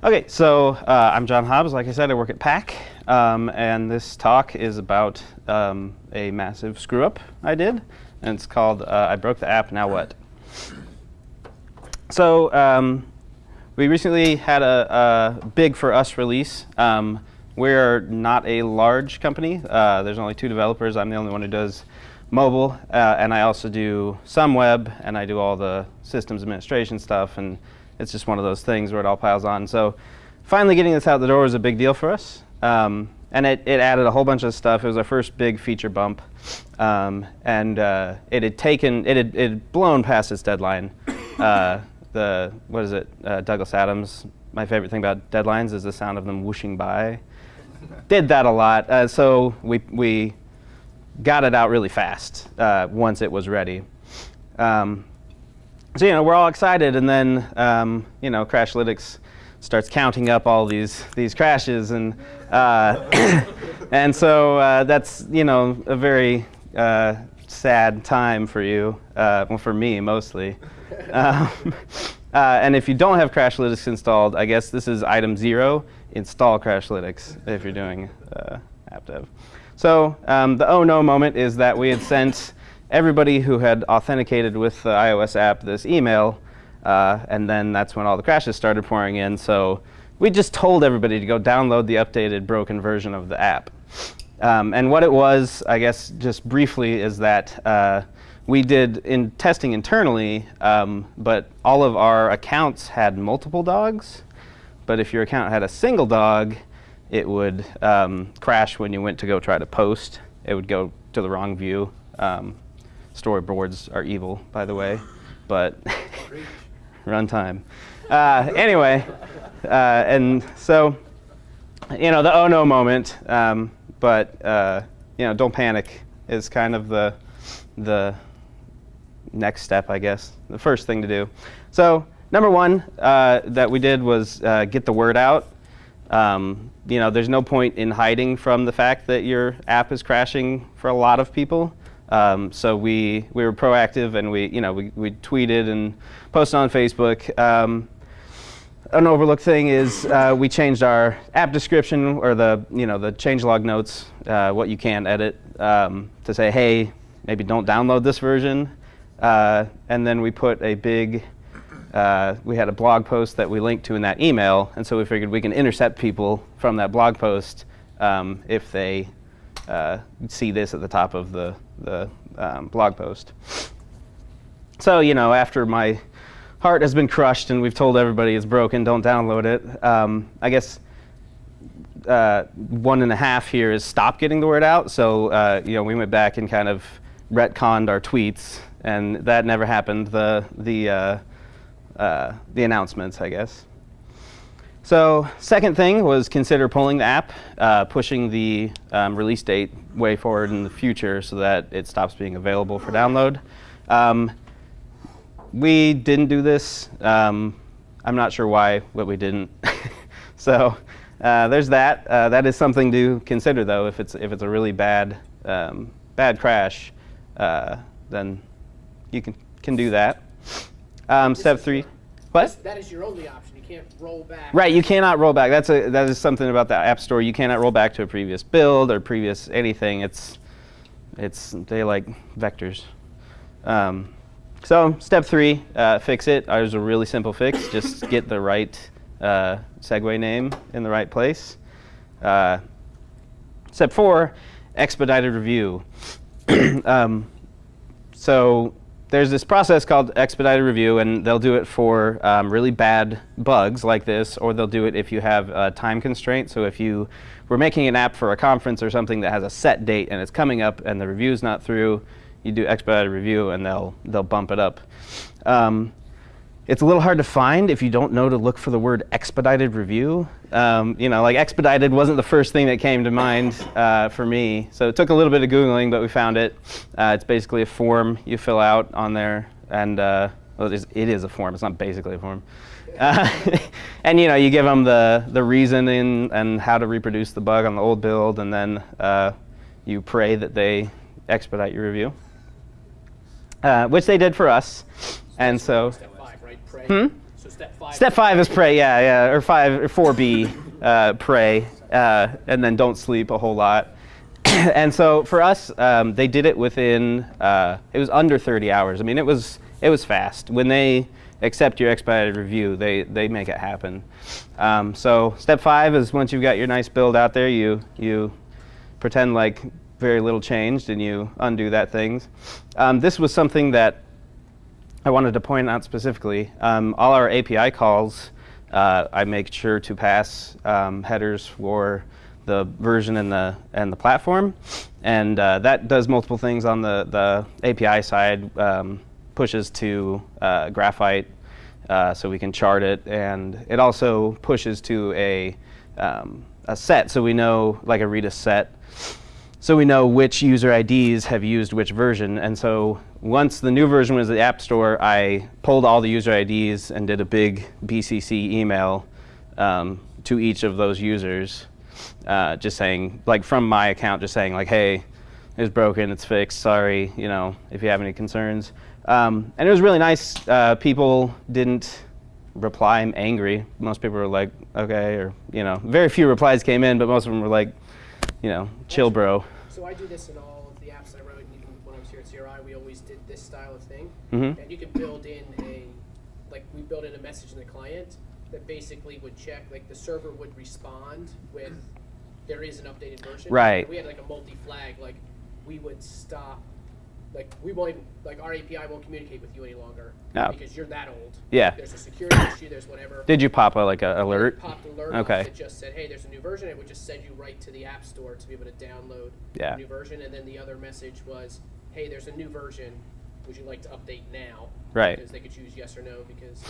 Okay, so uh, I'm John Hobbs. Like I said, I work at PAC, um, and this talk is about um, a massive screw up I did, and it's called uh, I Broke the App, Now What? So um, we recently had a, a, big for us release. Um, we're not a large company. Uh, there's only two developers. I'm the only one who does mobile, uh, and I also do some web, and I do all the systems administration stuff, and it's just one of those things where it all piles on. So finally getting this out the door was a big deal for us. Um, and it, it added a whole bunch of stuff. It was our first big feature bump. Um, and uh, it had taken, it had, it had blown past its deadline. Uh, the, what is it, uh, Douglas Adams, my favorite thing about deadlines is the sound of them whooshing by. Did that a lot. Uh, so we, we got it out really fast uh, once it was ready. Um, so you know we're all excited, and then um, you know Crashlytics starts counting up all these these crashes, and uh, and so uh, that's you know a very uh, sad time for you, uh, well for me mostly. Um, uh, and if you don't have Crashlytics installed, I guess this is item zero: install Crashlytics if you're doing uh, app dev. So um, the oh no moment is that we had sent everybody who had authenticated with the iOS app this email, uh, and then that's when all the crashes started pouring in. So we just told everybody to go download the updated broken version of the app. Um, and what it was, I guess, just briefly, is that uh, we did in testing internally, um, but all of our accounts had multiple dogs. But if your account had a single dog, it would um, crash when you went to go try to post. It would go to the wrong view. Um, Storyboards are evil, by the way, but runtime. Uh, anyway, uh, and so, you know, the oh no moment, um, but, uh, you know, don't panic is kind of the, the next step, I guess, the first thing to do. So number one uh, that we did was uh, get the word out. Um, you know, there's no point in hiding from the fact that your app is crashing for a lot of people. Um, so we, we were proactive and we, you know, we, we tweeted and posted on Facebook. Um, an overlooked thing is uh, we changed our app description or the, you know, the changelog notes, uh, what you can edit, um, to say, hey, maybe don't download this version. Uh, and then we put a big, uh, we had a blog post that we linked to in that email. And so we figured we can intercept people from that blog post um, if they uh, see this at the top of the, the um, blog post. So, you know, after my heart has been crushed and we've told everybody it's broken, don't download it, um, I guess uh, one and a half here is stop getting the word out. So, uh, you know, we went back and kind of retconned our tweets, and that never happened, the, the, uh, uh the announcements, I guess. So second thing was consider pulling the app, uh, pushing the um, release date way forward in the future so that it stops being available for download. Um, we didn't do this. Um, I'm not sure why, but we didn't. so uh, there's that. Uh, that is something to consider, though. If it's if it's a really bad um, bad crash, uh, then you can can do that. Um, step three. What? That is your only option can't roll back. Right, you cannot roll back. That's a that is something about the App Store. You cannot roll back to a previous build or previous anything. It's it's they like vectors. Um, so step three, uh, fix it. There's a really simple fix. Just get the right uh, segue name in the right place. Uh, step four, expedited review. um, so there's this process called expedited review, and they'll do it for um, really bad bugs like this, or they'll do it if you have a time constraint. So if you were making an app for a conference or something that has a set date and it's coming up and the review's not through, you do expedited review and they'll, they'll bump it up. Um, it's a little hard to find if you don't know to look for the word expedited review. Um, you know, like expedited wasn't the first thing that came to mind uh, for me. So it took a little bit of Googling, but we found it. Uh, it's basically a form you fill out on there. And uh, well, it, is, it is a form. It's not basically a form. Uh, and you know, you give them the, the reasoning and how to reproduce the bug on the old build, and then uh, you pray that they expedite your review, uh, which they did for us. And so. Step five, right? Pray. Hmm? So step five. Step five is pray, yeah, yeah, or five or four B, uh, pray, uh, and then don't sleep a whole lot. and so for us, um, they did it within uh, it was under 30 hours. I mean, it was it was fast. When they accept your expedited review, they they make it happen. Um, so step five is once you've got your nice build out there, you you pretend like very little changed and you undo that things. Um, this was something that I wanted to point out specifically. Um, all our API calls, uh, I make sure to pass um, headers for the version and the and the platform, and uh, that does multiple things on the the API side. Um, pushes to uh, Graphite, uh, so we can chart it, and it also pushes to a um, a set, so we know like a Redis set so we know which user IDs have used which version. And so once the new version was in the App Store, I pulled all the user IDs and did a big BCC email um, to each of those users, uh, just saying, like from my account, just saying like, hey, it's broken, it's fixed, sorry, you know, if you have any concerns. Um, and it was really nice. Uh, people didn't reply angry. Most people were like, okay, or, you know, very few replies came in, but most of them were like, you know, chill, bro. So I do this in all of the apps I wrote, and even when I was here at CRI, we always did this style Mhm. And you can build in a, like, we built in a message in the client that basically would check, like, the server would respond with, there is an updated version. Right. We had like a multi-flag, like, we would stop, like, we won't even, like, our API won't communicate with you any longer. Oh. Because you're that old. Yeah. There's a security issue, there's whatever. Did you pop a, like a alert? popped an alert Okay. It just said, "Hey, there's a new version." It would just send you right to the App Store to be able to download Yeah. the new version. And then the other message was, "Hey, there's a new version. Would you like to update now?" Right. Because they could choose yes or no. Because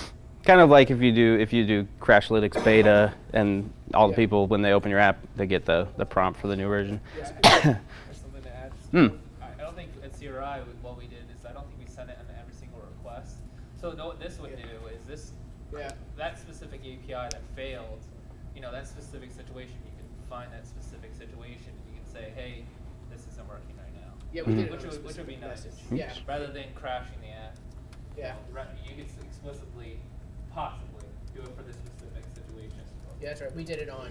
Kind of like if you do if you do Crashlytics beta and all the people when they open your app they get the, the prompt for the new version. yeah, There's something to add. Hmm. I, I don't think at CRI what we did is I don't think we sent it on every single request. So no, what this would Yeah. do is this yeah, that specific API that failed, you know, that specific situation, you can find that specific situation and you can say, hey, this isn't working right now. Yeah. We Mhm. did Which would, which would be nice. message. Yeah, Rather than crashing the app. you Yeah. You could explicitly, possibly, do it for this specific situation. yeah, that's right. We did it on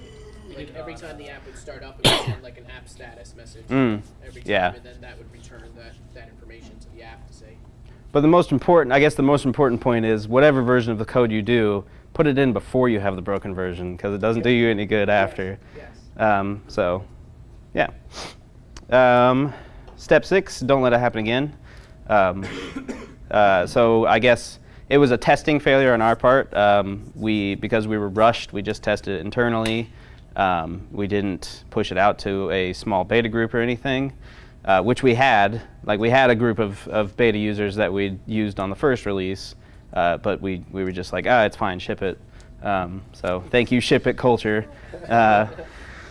We like every on, time the uh, app would start up, it would send like an app status message Mm, every time, yeah. and then that would return that that information to the app to say, But the most important, I guess, the most important point is whatever version of the code you do, put it in before you have the broken version because it doesn't do you any good after. "Yes." Um, so, yeah. Um, step six, don't let it happen again. Um, uh, so I guess it was a testing failure on our part. Um, we because we were rushed, we just tested it internally. Um, we didn't push it out to a small beta group or anything, uh, which we had. Like we had a group of, of beta users that we used on the first release, uh, but we, we were just like, ah, it's fine, ship it. Um, so thank you, ship it culture. Uh,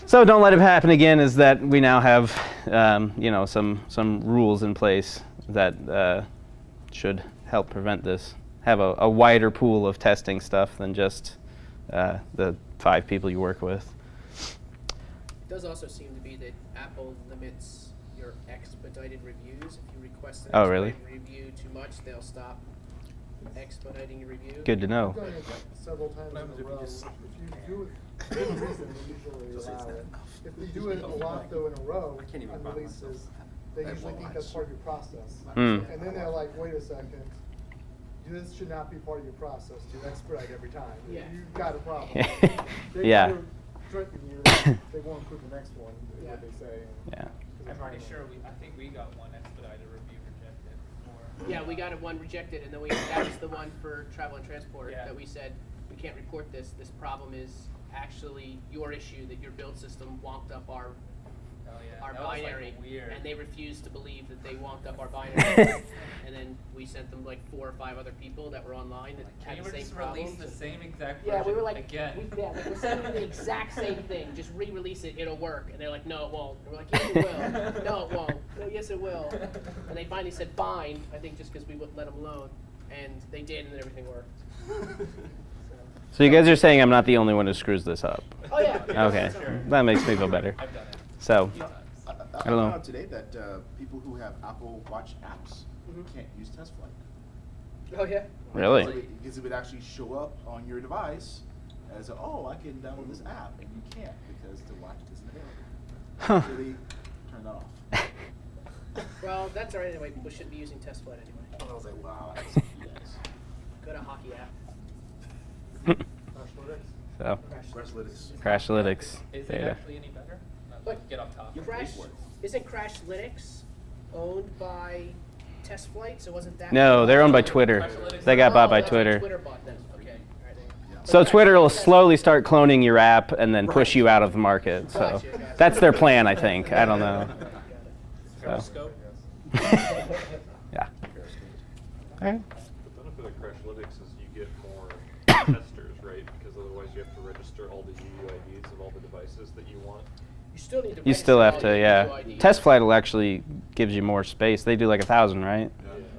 so don't let it happen again. Is that we now have, um, you know, some some rules in place that uh, should help prevent this. Have a, a wider pool of testing stuff than just uh, the five people you work with. It does also seem to be that Apple limits your expedited reviews. If you request an Oh, really? review too much, they'll stop expediting your review. Good to know. I've done it several times in a row. If you do it, for good reason, they usually allow it. If they do it a lot though in a row can't even on run releases, myself. they I have usually one think eye. that's part of your process. Mm. And then they're like, wait a second, this should not be part of your process to expedite every time. Yeah. You've got a problem. They Yeah. either Threaten you, they won't approve the next one, is Yeah. what they say. Yeah. I'm pretty sure we, I think we got one expedited review rejected before. Yeah, we got a one rejected, and then we, that was the one for travel and transport, Yeah. that we said, we can't report this, this problem is actually your issue, that your build system wonked up our, Oh, yeah. our that was, like, binary. weird. And they refused to believe that they wonked up our binary. And then we sent them like four or five other people that were online that Can had you the same just problems. release the same exact Yeah, we version were like, again? we, yeah, like, we're sending the exact same thing. Just re-release it; it'll work. And they're like, no, it won't. And we're like, yes, it will. no, it won't. No, yes, it will. And they finally said fine. I think just because we wouldn't let them alone, and they did, and then everything worked. So. So you guys are saying I'm not the only one who screws this up. Oh yeah. Okay, that makes me feel better. I've done it. So, a few times. I, I, I don't found know. out today that uh, people who have Apple Watch apps Mhm. can't use TestFlight. Oh yeah. Really? Because it would actually show up on your device as, oh, I can download this app, and you can't because the watch isn't available. Huh. Really turn that off. Well, that's alright anyway. People shouldn't be using test flight anyway. And I was like, wow, that's yes. Go to hockey app. So, Crashlytics. Crashlytics Is it data. actually any better? Not But- get off topic. Crash for it. isn't Crashlytics owned by Test Flight? So wasn't that? No, they're owned by Twitter. They got bought Oh, by Twitter. Twitter bought them. Okay. All right. Yeah. So Twitter will slowly start cloning your app and then push you out of the market. So Gotcha, gotcha. that's their plan, I think. I don't know. So, yeah. All right. The benefit of Crashlytics is you get more testers, right? Because otherwise you have to register all the UUIDs of all the devices that you want. You still need to. You still have to, yeah. Test flight will actually gives you more space. They do like a thousand, right?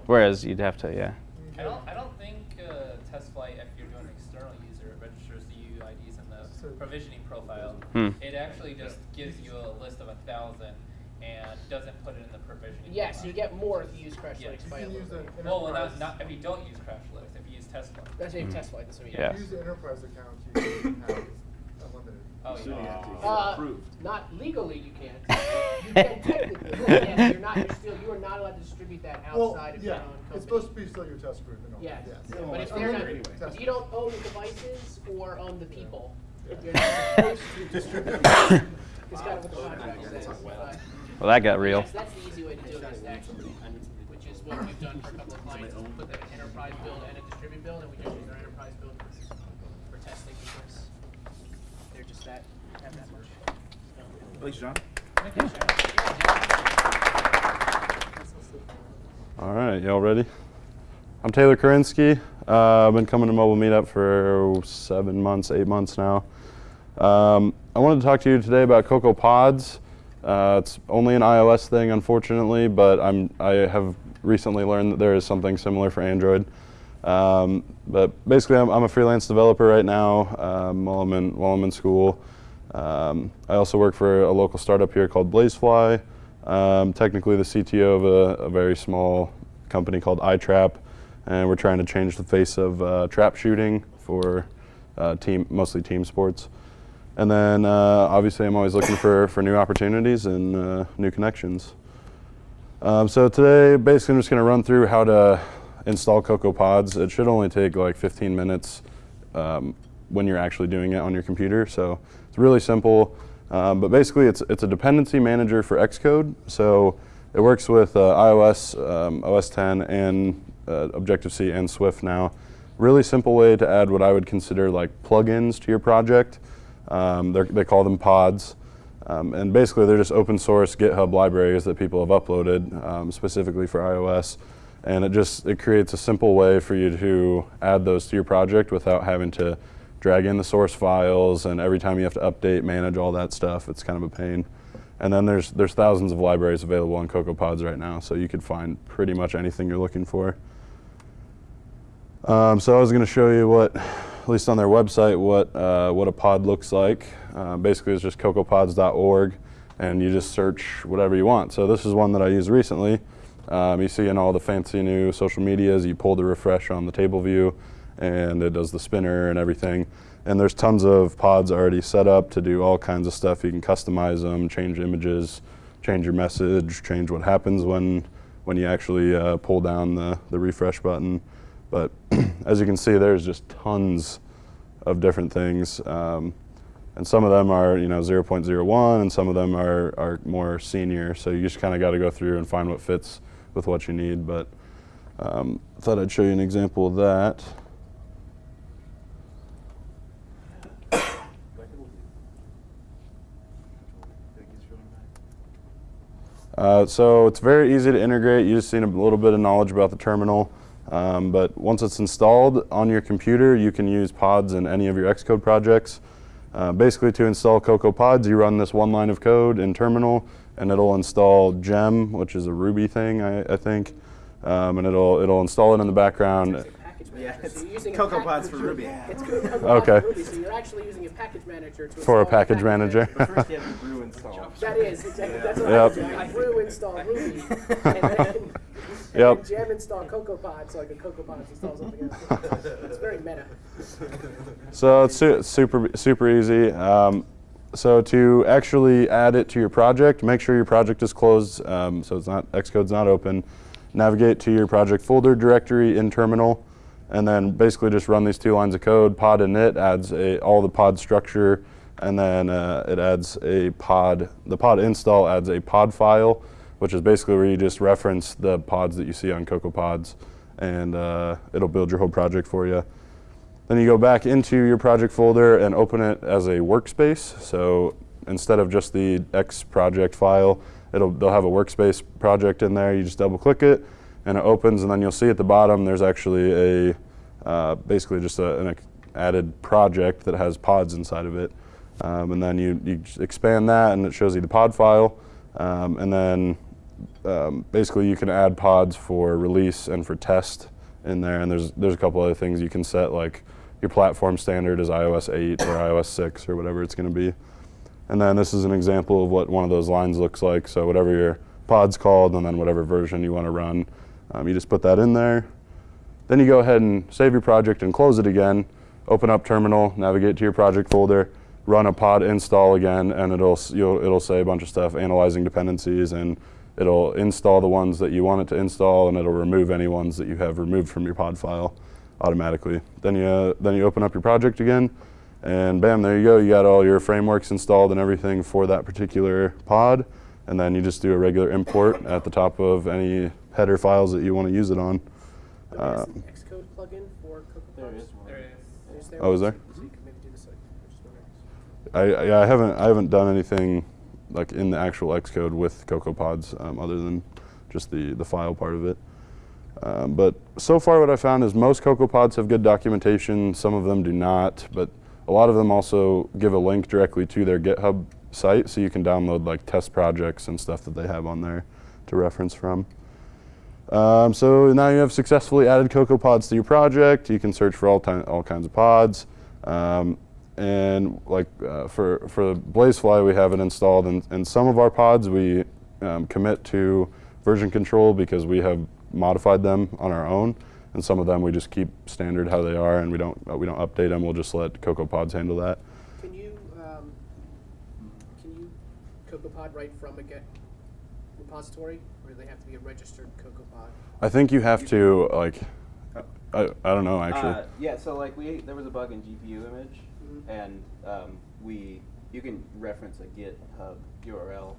Whereas you'd have to, yeah. I don't, I don't think uh, test flight, if you're doing an external user, it registers the UUIDs in the provisioning profile. Hmm. It actually just gives you a list of a thousand and doesn't put it in the provisioning. Yes, profile. you get more if you use Crashlytics Yeah. by a You can use little bit. Well, well, not, not if you don't use Crashlytics, if you use test flight. That's what you test flight. That's what you Yeah. If you use the enterprise account, you have unlimited. Oh, you yeah. have to get Uh, approved. not legally, you can't. You can technically, but yes, you're not. You're still. You are not allowed to distribute that Well, outside of yeah, your own company. it's supposed to be still your test group and all. Yes, yes. but if it's they're not, anyway. if you don't own the devices or own the people, you're not supposed to distribute. It's kind of what the contract says. but- Well, that got real. Yes, that's the easy way to do it, is actually, which is what we've done for a couple of clients, is put an enterprise build and a distribute build, and we just use our enterprise build for, for testing because they're just that, have that much. Thanks, John. All right, y'all ready? I'm Taylor Karinsky. Uh, I've been coming to Mobile Meetup for seven months, eight months now. Um, I wanted to talk to you today about Cocoa Pods. Uh, it's only an iOS thing, unfortunately, but I'm, I have recently learned that there is something similar for Android. Um, but basically, I'm, I'm a freelance developer right now um, while, I'm in, while I'm in school. Um, I also work for a local startup here called Blazefly. Um, technically the CTO of a, a very small company called iTrap, and we're trying to change the face of uh, trap shooting for uh, team, mostly team sports. And then uh, obviously I'm always looking for, for new opportunities and uh, new connections. Um, so today, basically, I'm just going to run through how to install Cocoa Pods. It should only take like 15 minutes um, when you're actually doing it on your computer. So it's really simple. Um, but basically, it's it's a dependency manager for Xcode. So it works with uh, iOS, um, OS 10, and uh, Objective C and Swift now. Really simple way to add what I would consider like plugins to your project. Um, they're- call them pods. Um, and basically, they're just open source GitHub libraries that people have uploaded um, specifically for iOS. And it just it creates a simple way for you to add those to your project without having to drag in the source files and every time you have to update, manage all that stuff. It's kind of a pain. And then there's there's thousands of libraries available on CocoaPods right now, so you could find pretty much anything you're looking for. Um, so I was going to show you what, at least on their website, what uh, what a pod looks like. Uh, basically, it's just cocoapods.org, and you just search whatever you want. So this is one that I used recently. Um, you see in all the fancy new social medias, you pull the refresh on the table view, and it does the spinner and everything. And there's tons of pods already set up to do all kinds of stuff. You can customize them, change images, change your message, change what happens when when you actually uh, pull down the, the refresh button. But as you can see, there's just tons of different things. Um, and some of them are, you know, 0.01 and some of them are, are more senior. So you just kind of got to go through and find what fits with what you need. But um, I thought I'd show you an example of that. Uh, so it's very easy to integrate. You just need a little bit of knowledge about the terminal. Um, but once it's installed on your computer, you can use pods in any of your Xcode projects. Uh, basically, to install Cocoa Pods, you run this one line of code in terminal, and it'll install Gem, which is a Ruby thing, I, I think, um, and it'll it'll install it in the background. Yeah, it's So using Cocoa Pods for Ruby. It's Cocoa Okay. for Ruby, so you're actually using a package manager to For a install the package manager. But first you have to brew install. That is exactly. That's what Yep. I do. I brew install Ruby, and then Yep. Gem install CocoaPod so like a CocoaPod installs something else. it's very meta. So it's su- super super easy. Um, so to actually add it to your project, make sure your project is closed, um, so it's not Xcode's not open. Navigate to your project folder directory in terminal, and then basically just run these two lines of code. Pod init adds a, all the pod structure, and then uh, it adds a pod. The pod install adds a pod file, which is basically where you just reference the pods that you see on CocoaPods, and uh, it'll build your whole project for you. Then you go back into your project folder and open it as a workspace. So instead of just the X project file, it'll they'll have a workspace project in there. You just double click it and it opens and then you'll see at the bottom there's actually a uh, basically just a, an added project that has pods inside of it. Um, and then you, you expand that and it shows you the pod file. Um, and then um, basically you can add pods for release and for test in there. And there's there's a couple other things you can set like your platform standard is iOS 8 or iOS 6 or whatever it's going to be. And then this is an example of what one of those lines looks like. So whatever your pod's called and then whatever version you want to run, um, you just put that in there. Then you go ahead and save your project and close it again. Open up terminal, navigate to your project folder, run a pod install again, and it'll it'll say a bunch of stuff, analyzing dependencies, and it'll install the ones that you want it to install, and it'll remove any ones that you have removed from your pod file automatically. Then you then you open up your project again, and bam, there you go. You got all your frameworks installed and everything for that particular pod, and then you just do a regular import at the top of any header files that you want to use it on. There is Um, Xcode plugin for CocoaPods. There is one. There is. Is there Oh, is there? So you could maybe do this like, I'm just wondering. I, yeah, I haven't I haven't done anything like in the actual Xcode with CocoaPods um, other than just the the file part of it. Um, but so far, what I found is most CocoaPods have good documentation. Some of them do not, but a lot of them also give a link directly to their GitHub site, so you can download like test projects and stuff that they have on there to reference from. Um, so now you have successfully added CocoaPods to your project. You can search for all, all kinds of pods. Um, and like uh, for, for Blazefly, we have it installed in, in some of our pods. We um, commit to version control because we have modified them on our own. And some of them we just keep standard how they are and we don't, uh, we don't update them. We'll just let CocoaPods handle that. Can you, um, can you CocoaPod right from a Git repository, or do they have to be a registered CocoaPod? I think you have to like, I, I don't know actually. Uh, yeah, so like we there was a bug in GPU image, Mhm. and um, we you can reference a GitHub URL,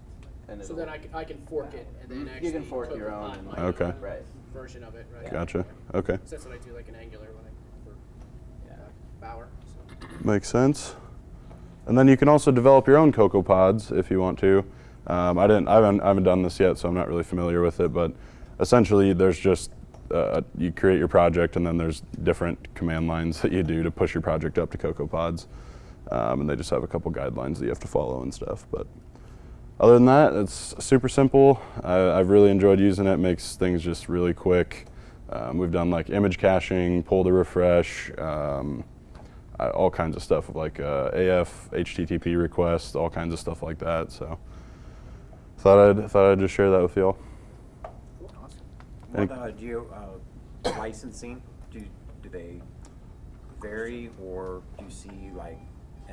and So then I can, I can fork it and then Mhm. You actually can fork your own my Okay. own Right. version of it, right? Gotcha. Okay. 'Cause that's what I do, like in Angular when I for Yeah. uh, Bower. So. Makes sense. And then you can also develop your own Cocoa Pods if you want to. Um, I didn't. I haven't, I haven't done this yet, so I'm not really familiar with it. But essentially, there's just uh, you create your project, and then there's different command lines that you do to push your project up to Cocoa Pods, um, and they just have a couple guidelines that you have to follow and stuff. But other than that, it's super simple. I, I've really enjoyed using it. Makes things just really quick. Um, we've done like image caching, pull to refresh. Um, uh, all kinds of stuff like uh, AF, HTTP requests, all kinds of stuff like that. So thought I'd thought I'd just share that with y'all. What uh, geo uh, licensing do do they vary, or do you see like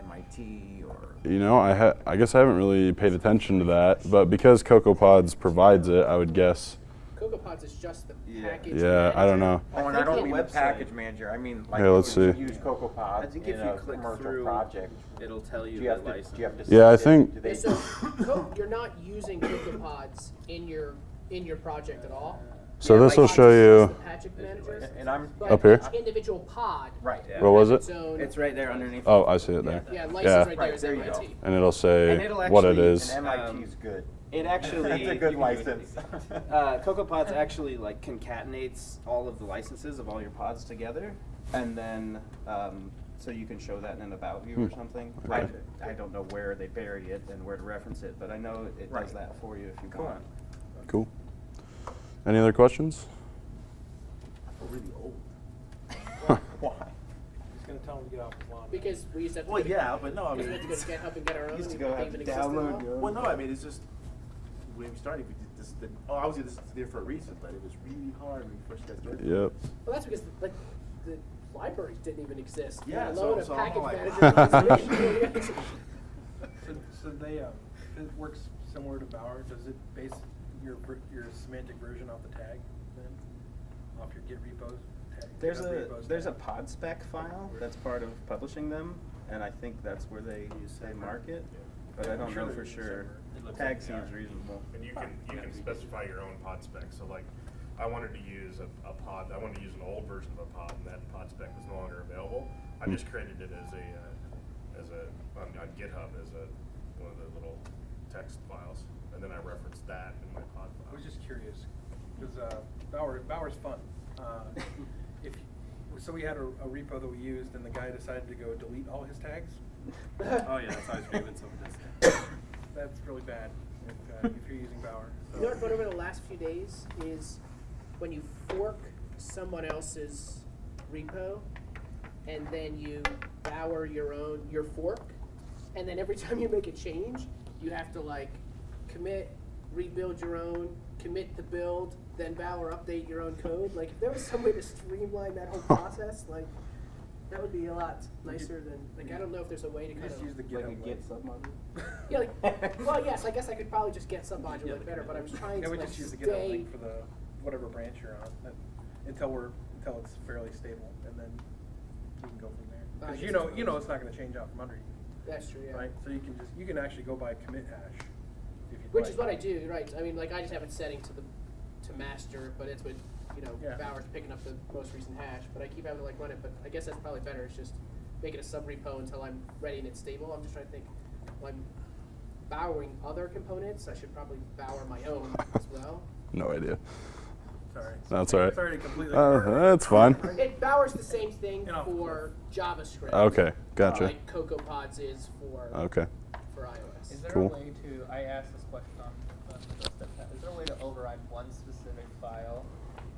MIT or? You know, I ha- I guess I haven't really paid attention to that, but because CocoaPods provides it, I would guess. CocoaPods is just the Yeah. package. Yeah, I don't know. Oh, and I think don't the mean the website- package manager. I mean like Here, let's you see. use CocoaPod I think in if you a click commercial through, project. it'll tell you Do you the have to, do you have to Yeah, I think- Yeah, so you're not using CocoaPods in your in your project at all. So Yeah, this will show you. just the and I'm Up here? individual pod. right. What was it? its It's right there underneath. Oh, I see it there. Yeah, license Yeah. right there Right, is there you MIT. And it'll say And it'll what it actually- is. And Um, MIT's good. It actually That's a good license. Uh, CocoaPods actually like concatenates all of the licenses of all your pods together, and then um, so you can show that in an about view or Hmm. something. Okay. I, I don't know where they bury it and where to reference it, but I know it Right. does that for you if you Cool. want. Cool. Any other questions? Really old. Why? He's gonna tell him to get off his lawn. Because we used to have to Well, go to- yeah, but no, I we mean, used to have to go to GitHub and get our own. Used to go they have even to existed download all. your well, no, I mean, it's just when we started, we did this, the, oh, obviously this is there for a reason, but it was really hard when we first got started. Yep. Well, that's because like the libraries didn't even exist. Yeah, let so- alone a so I'm package like- manager. So, so they, uh, it works similar to Bower, does it base your, ver- your semantic version off the tag then? Off your Git repos tag? There's GitHub a repos there's a tag? pod spec file that's part of publishing them, and I think that's where they they mark it. But I I'm don't sure know they're for used sure. somewhere. It looks Tag like they seems are. reasonable. And you can, you can specify your own pod spec, so like, I wanted to use a, a pod, I wanted to use an old version of a pod, and that pod spec was no longer available. I just created it as a, uh, as a, on, on GitHub as a, one of the little text files, and then I referenced that in my pod file. I was just curious, because, uh, Bower, Bower's fun. Uh, If, so we had a, a repo that we used and the guy decided to go delete all his tags. Oh yeah, that's always great when someone does that. That's really bad if, uh, if you're using Bower. You know what over the last few days is when you fork someone else's repo and then you bower your own your fork and then every time you make a change you have to like commit rebuild your own commit the build then bower update your own code like if there was some way to streamline that whole process like that would be a lot nicer than like I don't know if there's a way to kind just of use the Like a GitHub Git link. submodule. yeah, like, well, yes, I guess I could probably just git submodule like better, but I was trying Yeah, to we like just use the GitHub stay. link for the, whatever branch you're on, that- until we're, until it's fairly stable, and then you can go from there. Cause you know, it's you know it's not gonna change out from under you, That's true, yeah. right? So you can just, you can actually go by commit hash, if you'd Which like. is what I do, right? I mean, like I just have it setting to the to master, but it's with you know Yeah. Bower's picking up the most recent hash. But I keep having to like run it. But I guess that's probably better. It's just make it a sub repo until I'm ready and it's stable. I'm just trying to think. When I'm bowering other components, I should probably bower my own as well. No idea. Sorry. That's all right. Sorry to completely. Uh, that's fine. It Bower's the same thing You know. for JavaScript. Okay, gotcha. Like CocoaPods is for Okay. for iOS. Is there Cool. a way to, I asked this question on, on the step chat, is there a way to override one specific file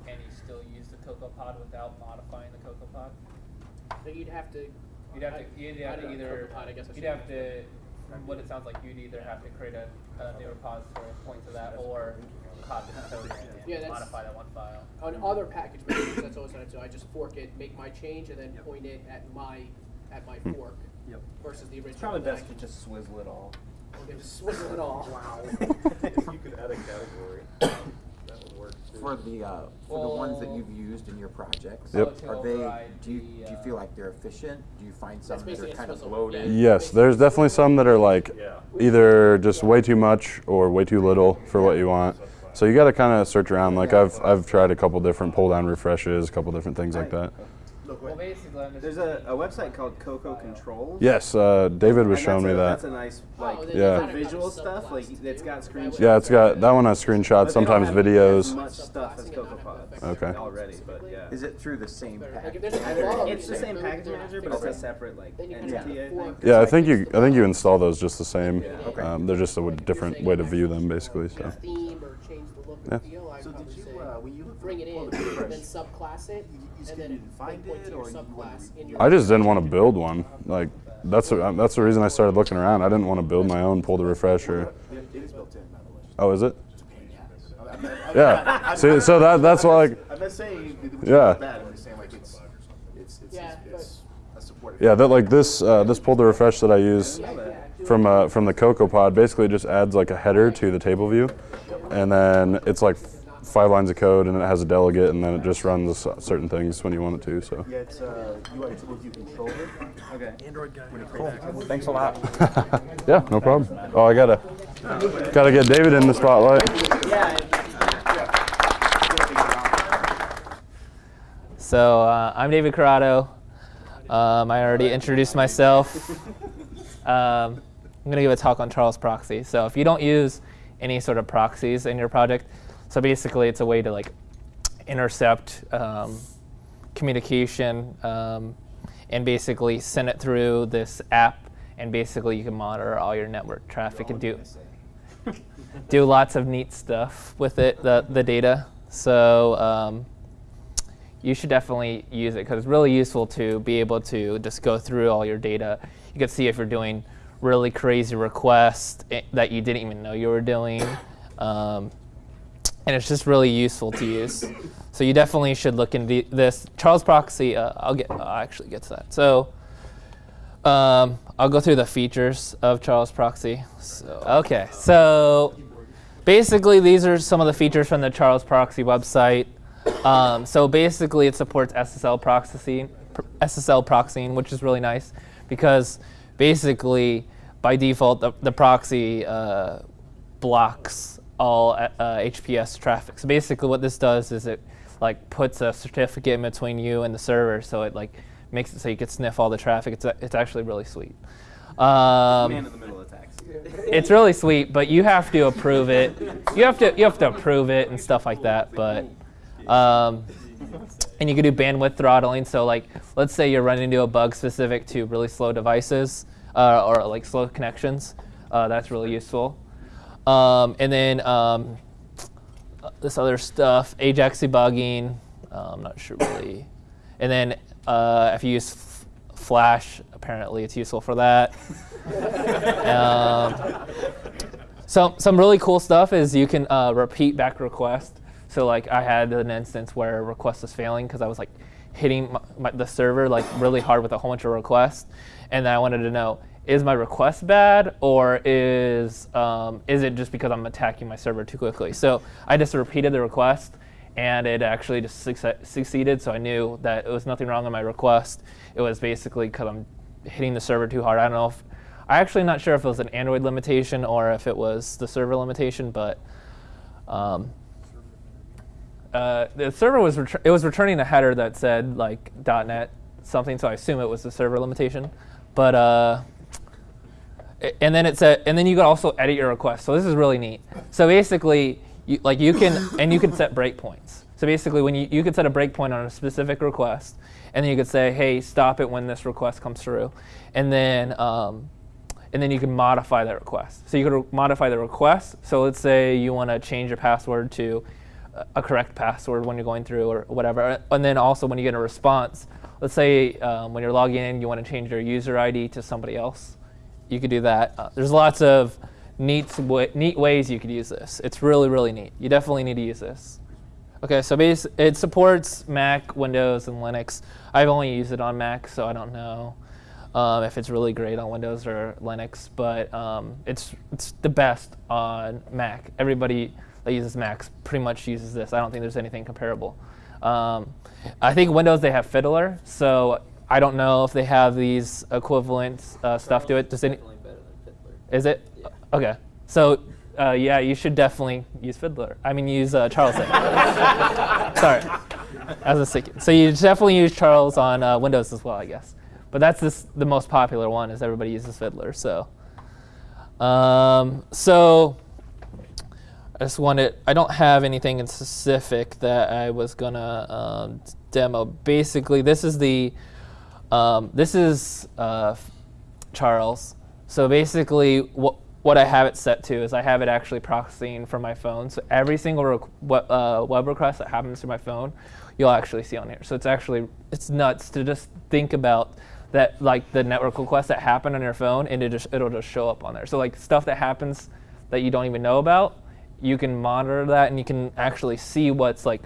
and you still use the CocoaPod without modifying the CocoaPod? So you'd have to. You'd have I- to, you'd have don't to either, CocoaPod, I guess I you'd have to, from what it sounds like, you'd either have to create a, a new repository and point to that, or copy the code Yeah, and that's- modify that one file. On other package managers, that's always what I do. I just fork it, make my change, and then point it at my at my hmm. fork. Yep. Versus the original. It's probably best to just swizzle it all. Can just swizzle it all. Wow. If you could add a category, that would work too. For the, uh, for the ones that you've used in your projects, Yep. Are they, do you, do you uh, feel like they're efficient? Do you find some that are kind of swizzle, bloated? yeah. Yes, there's definitely some that are like Yeah. either just way too much or way too little for what you want. So you got to kind of search around. Like I've I've tried a couple different pull down refreshes, a couple different things like that. Look, Well, basically, I'm just. There's a, a website called Coco file. Controls. Yes, uh, David was And showing that's me a, that. That's a nice like Oh, Yeah. gotta visual stuff. Like subclasses it's too. got screenshots. Yeah, it's got that one has But they screenshots, don't sometimes have videos. Much stuff as Subclassing and not have CocoaPods the effects Okay. already, but yeah. Is it through the same Like, package? there's a manager? bug, It's the same package manager, but it's a separate like Then you can entity. just I fork. think. Yeah, I think you I think you install those just the same. Okay. Um, they're just a w- different way to view them, basically. So. Theme or change the Yeah. and feel. I'd So probably did you, say uh, when you look bring it in, the and then subclass it, you- you and just then didn't find point to it, your or you wanted to subclass re- in your. I just didn't want to build one. Like that's the, that's the reason I started looking around. I didn't want to build my own pull to refresh or. It it is built in, by the way. Oh, is it? It's a pain in the ass. I'm not- I'm Yeah. See, so that that's why like I'm not saying it Yeah. bad. I'm just saying like it's it's it's Yeah, it's, it's yeah that like this uh, this pull to refresh that I use Yeah, yeah, from uh, from the Cocoa Pod basically just adds like a header to the table view, and then it's like five lines of code and it has a delegate and then it just runs certain things when you want it to. So Yeah, it's uh, UI tools you control it. Okay. Android guy. Thanks a lot. yeah, no problem. Oh, I gotta gotta get David in the spotlight. So uh, I'm David Corrado. Um, I already introduced myself. Um, I'm going to give a talk on Charles Proxy. So if you don't use any sort of proxies in your project, so basically it's a way to like intercept um, communication um, and basically send it through this app, and basically you can monitor all your network traffic and do do lots of neat stuff with it, the the data. So. Um, you should definitely use it because it's really useful to be able to just go through all your data. You can see if you're doing really crazy requests eh, that you didn't even know you were doing. Um, and it's just really useful to use. So you definitely should look into this. Charles Proxy, uh, I'll get, I'll actually get to that. So um, I'll go through the features of Charles Proxy. So, okay, so basically these are some of the features from the Charles Proxy website. Um, so basically it supports SSL proxying, SSL proxying, which is really nice because basically by default the, the proxy uh, blocks all uh, HPS traffic. So basically what this does is it like puts a certificate in between you and the server so it like makes it so you can sniff all the traffic. It's, it's actually really sweet. Um, Man in the middle attacks. it's really sweet, but you have to approve it. You have to you have to approve it and stuff like that. But um, and you can do bandwidth throttling. So like, let's say you're running into a bug specific to really slow devices uh, or like slow connections. Uh, that's really useful. Um, and then um, this other stuff, Ajax debugging. Uh, I'm not sure really. And then uh, if you use f- Flash, apparently it's useful for that. um, so some really cool stuff is you can uh, repeat back request. So like I had an instance where a request was failing because I was like hitting my, my, the server like really hard with a whole bunch of requests, and then I wanted to know is my request bad or is um, is it just because I'm attacking my server too quickly? So I just repeated the request and it actually just succe- succeeded. So I knew that it was nothing wrong on my request. It was basically because I'm hitting the server too hard. I don't know if I actually not sure if it was an Android limitation or if it was the server limitation, but um, uh, the server was it was returning a header that said like .NET something, so I assume it was the server limitation. But uh, and then it said, and then you could also edit your request. So this is really neat. So basically, you, like you can and you can set breakpoints. So basically, when you you could set a breakpoint on a specific request, and then you could say, hey, stop it when this request comes through, and then. Um, and then you can modify that request. So you could modify the request. So let's say you want to change your password to a- correct password when you're going through or whatever. And then also when you get a response, let's say um, when you're logging in, you want to change your user ID to somebody else. You could do that. Uh, there's lots of neat, neat ways you could use this. It's really, really neat. You definitely need to use this. Okay, so base, it supports Mac, Windows, and Linux. I've only used it on Mac, so I don't know um, if it's really great on Windows or Linux, but um, it's it's the best on Mac. Everybody that uses Macs pretty much uses this. I don't think there's anything comparable. Um, I think Windows they have Fiddler, so I don't know if they have these equivalent uh, stuff to it. Does any? Is it? Okay. So uh, yeah, you should definitely use Fiddler. I mean, use uh, Charles. then. Sorry, as a. So you definitely use Charles on uh, Windows as well, I guess. But that's this, the most popular one, is everybody uses Fiddler. So, um, so I just wanted. I don't have anything in specific that I was gonna um, demo. Basically, this is the. Um, this is uh, Charles. So basically, what what I have it set to is I have it actually proxying from my phone. So every single web, uh, web request that happens through my phone, you'll actually see on here. So it's actually it's nuts to just think about that like the network requests that happen on your phone, and it just it'll just show up on there. So like stuff that happens that you don't even know about, you can monitor that and you can actually see what's like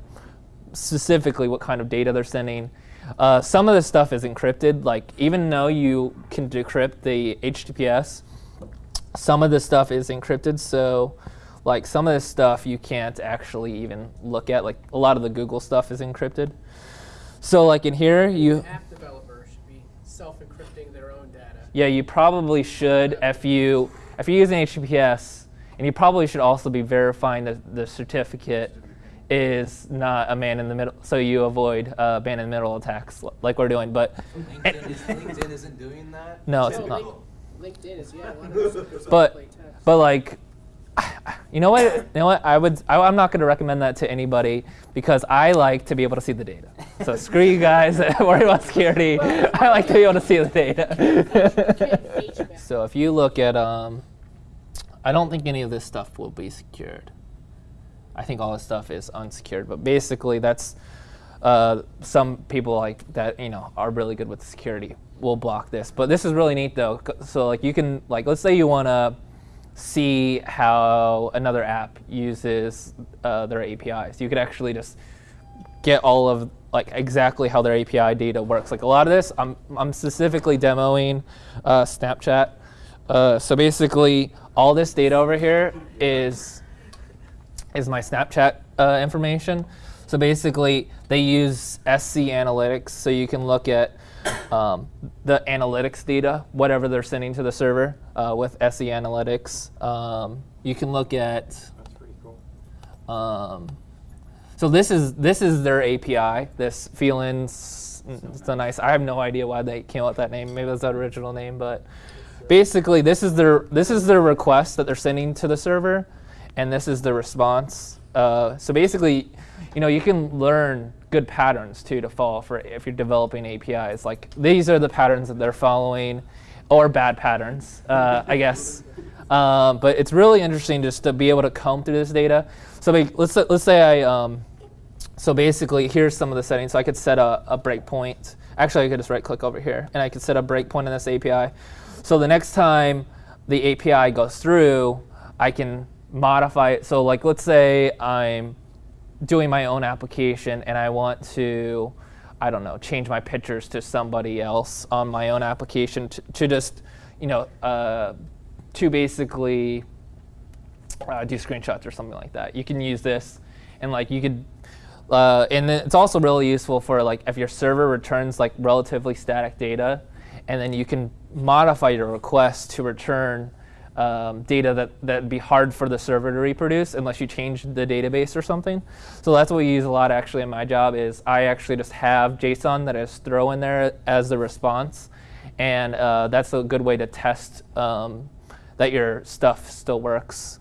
specifically what kind of data they're sending. Uh, some of this stuff is encrypted. Like even though you can decrypt the HTTPS, some of this stuff is encrypted. So like some of this stuff you can't actually even look at. Like a lot of the Google stuff is encrypted. So like in here you App should be self-encrypting their own data. yeah you probably should if you if you're using HTTPS and you probably should also be verifying that the certificate is not a man in the middle so you avoid uh, man in the middle attacks like we're doing but LinkedIn, is, LinkedIn isn't doing that? no it's No, not LinkedIn is yeah. One of those but play but like you know what you know what i would I, i'm not going to recommend that to anybody because i like to be able to see the data so screw you guys that worry about security i like to be able to see the data so if you look at um i don't think any of this stuff will be secured i think all this stuff is unsecured but basically that's uh, some people like that you know are really good with security will block this but this is really neat though so like you can like let's say you want to see how another app uses uh, their APIs. You could actually just get all of like exactly how their API data works. Like a lot of this, I'm, I'm specifically demoing uh, Snapchat. Uh, so basically, all this data over here is is my Snapchat uh, information. So basically, they use SC Analytics, so you can look at um, the analytics data, whatever they're sending to the server uh, with SE Analytics. Um, you can look at. That's pretty cool. Um, so this is this is their API. This feelings. It's a nice. I have no idea why they came up with that name. Maybe that's the original name, but basically this is their this is their request that they're sending to the server, and this is the response. Uh, so basically, you know, you can learn good patterns too to follow for if you're developing APIs. Like these are the patterns that they're following, or bad patterns, uh, I guess. Um, but it's really interesting just to be able to comb through this data. So let's let's say I. Um, so basically, here's some of the settings. So I could set a, a breakpoint. Actually, I could just right click over here and I could set a breakpoint in this API. So the next time the API goes through, I can modify it. So like let's say I'm doing my own application and I want to, I don't know, change my pictures to somebody else on my own application to, to just, you know, uh, to basically uh, do screenshots or something like that. You can use this, and like you could, uh, and then it's also really useful for like if your server returns like relatively static data, and then you can modify your request to return um, data that that'd be hard for the server to reproduce unless you change the database or something. So that's what we use a lot actually in my job is I actually just have JSON that I just throw in there as the response, and uh, that's a good way to test um, that your stuff still works.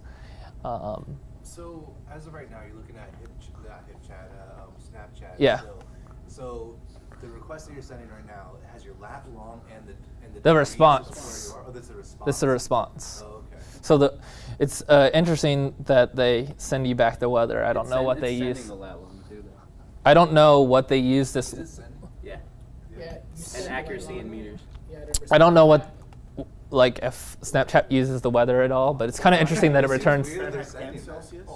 Um, So as of right now, you're looking at Hip, not HipChat, uh, um, Snapchat. Yeah. still. So the request that you're sending right now has your lat long and the the. The response. of where you? Oh, a response. This is a response. Oh, okay. So the, it's uh, interesting that they send you back the weather. I don't It's know send- what they sending use. the too. I don't know what they use this. Is it sending? Yeah. Yeah. And accuracy in meters. Yeah, I don't know percent. what, like if Snapchat uses the weather at all, but it's kind of interesting that it returns. weird they're sending that. Celsius?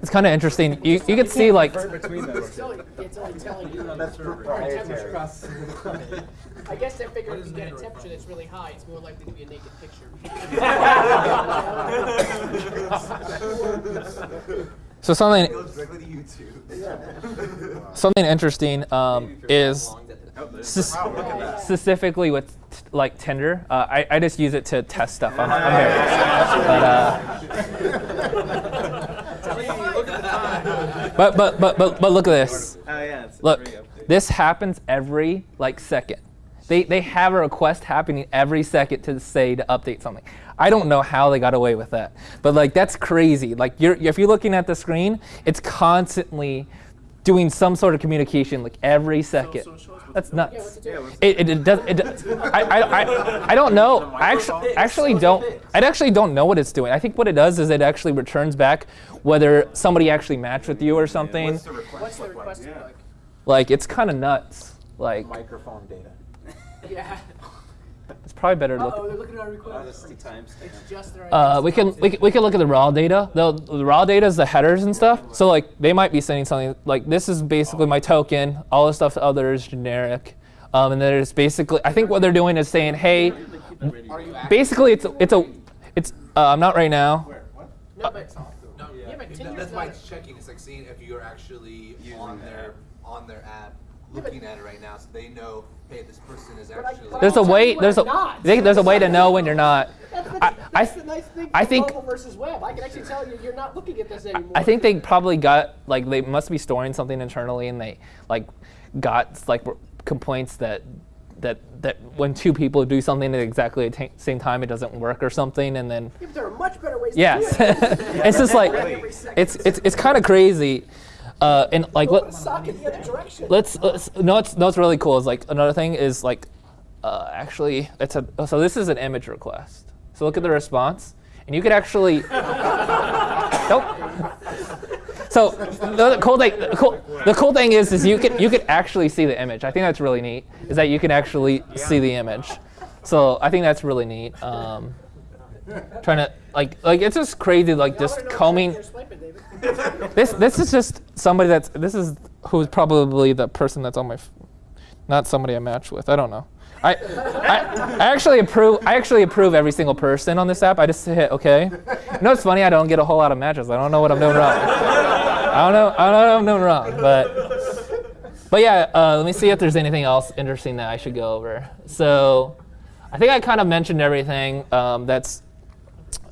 It's kind of interesting. You you could see like. It's only, telling you. That's the proprietary. I guess they figure if you get a temperature that's really high, it's more likely to be a naked picture. so something directly to YouTube. something interesting um, is there's- Sus- Wow, look at that. specifically with t- like Tinder. Uh, I, I just use it to test stuff. I'm, I'm married. But, uh, but, but, but, but, but look at this. Oh yeah. Look, this happens every like second. They, they have a request happening every second to say to update something. I don't know how they got away with that, but like that's crazy. Like you're if you're looking at the screen, it's constantly doing some sort of communication like every second. so show us what's that's nuts. Yeah, what's it doing? It, it, it does. It, I, I, I, I don't know. I actually, actually don't. I actually don't know what it's doing. I think what it does is it actually returns back whether somebody actually matched with you or something. What's the request What's the look like? request Yeah. like? Like it's kind of nuts. Like Microphone data. Yeah. it's probably better to Uh-oh, look. they're looking at our request. Honesty times. It's just their Uh, we can we can, we can look at the raw data. The, the raw data is the headers and stuff. So like they might be sending something like this is basically my token. All the stuff other is generic. Um, and it's basically I think what they're doing is saying hey, basically it's a, it's a it's uh, I'm not right now. No, but No, Yeah, but that's why it's checking. It's like seeing if you're actually on their on their app, looking at it right now, so they know, hey, this person is But I- actually. but There's a I'll tell way there's a when not. I there's a way to know when you're not. that's, the, I, I, the nice thing. I think versus web. I can actually tell you you're not looking at this anymore. I think they probably got like they must be storing something internally, and they like got like complaints that that that when two people do something at exactly the ta- same time, it doesn't work or something, and then Yeah, but there are much better ways yes, to do it. it's just like it's it's it's kind of crazy, uh, and like Open let, sock in the other direction. let's, let's no it's no it's really cool is like another thing is like uh, actually it's a so this is an image request. So look at the response and you could actually nope. So the cool thing the cool, the cool thing is is you can you could actually see the image. I think that's really neat is that you can actually see the image. So I think that's really neat um, trying to like like it's just crazy like just combing. This this is just somebody that's this is who's probably the person that's on my, not somebody I match with. I don't know. I, I, I actually approve. I actually approve every single person on this app. I just hit OK. You know, it's funny. I don't get a whole lot of matches. I don't know what I'm doing wrong. I don't know. I don't know what I'm doing wrong. But, but yeah. Uh, let me see if there's anything else interesting that I should go over. So, I think I kind of mentioned everything um, that's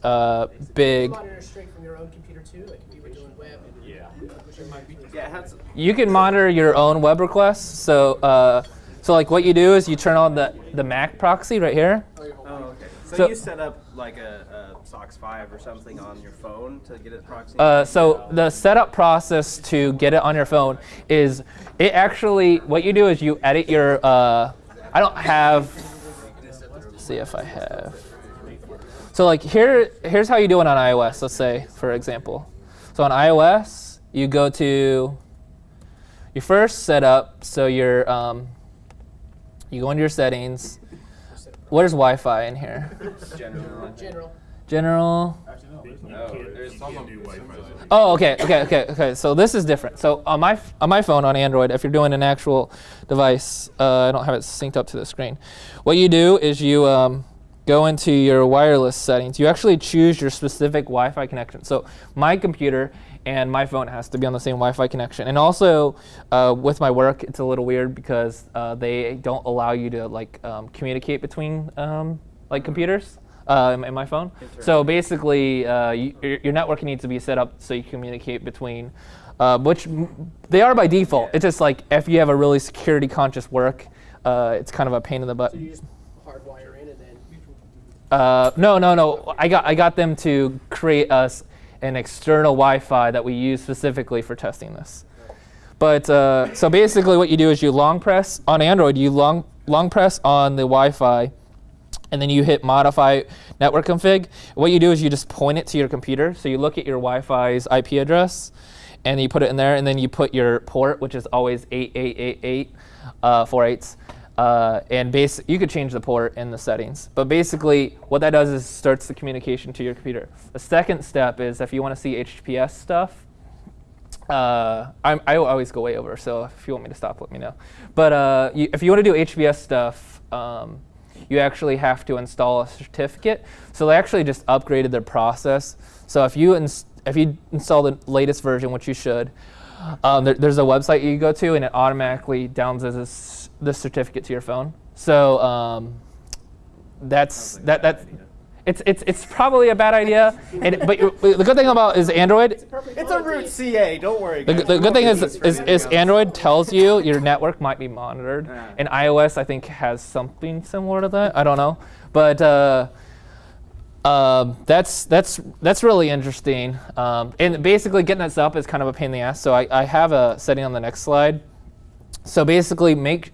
uh, big. Monitor straight from your own computer too, like if you were doing web. Yeah. Which it might be. Yeah, You can monitor your own web requests. So, uh, so like what you do is you turn on the, the Mac proxy right here. oh, okay. So, So- you set up like a, a SOCKS 5 or something on your phone to get it proxy? Uh, so the setup process to get it on your phone is it actually what you do is you edit your. Uh, I don't have. Let's see if I have. So like here, here's how you do it on iOS. Let's say, for example. So on iOS, you go to. You first set up so you're. Um, you go into your settings. Where's Wi-Fi in here? General. General. General. No, there's some of do Wi-Fi. Oh, okay, okay, okay, okay. So this is different. So on my on my phone on Android, if you're doing an actual device, uh, I don't have it synced up to the screen. What you do is you um, go into your wireless settings. You actually choose your specific Wi-Fi connection. So my computer and my phone has to be on the same Wi-Fi connection. And also uh, with my work, it's a little weird because uh, they don't allow you to like um, communicate between um, like computers uh, in, in my phone. So basically, uh, you, your, network needs to be set up so you communicate between, uh, which m- they are by default. It's just like if you have a really security conscious work, uh, it's kind of a pain in the butt. So you just hardwire in and then. Uh, no, no, no. I got I got them to create us an external Wi-Fi that we use specifically for testing this. But uh, so basically, what you do is you long press on Android. You long long press on the Wi-Fi, and then you hit modify network config. What you do is you just point it to your computer. So you look at your Wi-Fi's IP address, and you put it in there, and then you put your port, which is always 8888 uh, four eights. Uh, and base, you could change the port in the settings. But basically, what that does is starts the communication to your computer. The second step is if you want to see HTTPS stuff, uh, I always go way over, so if you want me to stop, let me know. But uh, you, if you want to do HTTPS stuff, um, you actually have to install a certificate. So they actually just upgraded their process. So if you if you install the latest version, which you should, um, there, there's a website you go to, and it automatically downloads this, this certificate to your phone. So um, that's that that. It's, it's, it's probably a bad idea, and, but you- the good thing about is Android It's a root CA, don't worry. the, guys. the We good thing won't is, do this for is, is. Android tells you your network might be monitored, Yeah. and iOS I think has something similar to that. I don't know, but uh, um, that's that's that's really interesting. Um, and basically, getting this up is kind of a pain in the ass. So I, I have a setting on the next slide. So basically, make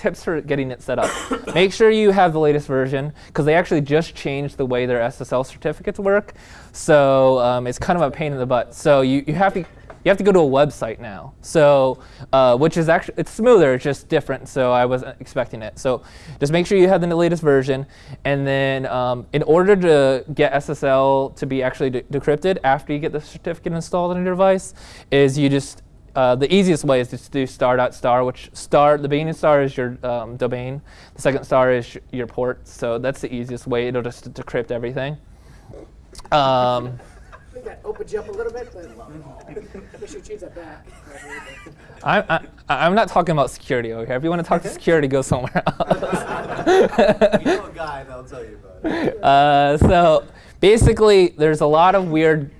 tips for getting it set up. make sure you have the latest version because they actually just changed the way their SSL certificates work. So um, it's kind of a pain in the butt. So you, you have to you have to go to a website now. So uh, which is actually it's smoother, it's just different. So I wasn't expecting it. So just make sure you have the latest version, and then um, in order to get SSL to be actually de- decrypted after you get the certificate installed on your device, is you just uh, the easiest way is just to do star dot star, which star the beginning star is your um, domain, the second star is your port. So that's the easiest way. It'll just decrypt everything. Um, I think that opens you up a little bit, but make sure you change that back. I'm, I, I'm not talking about security over here. If you want to talk to security, go somewhere else. You know a guy that'll tell you about it. uh, so basically, there's a lot of weird,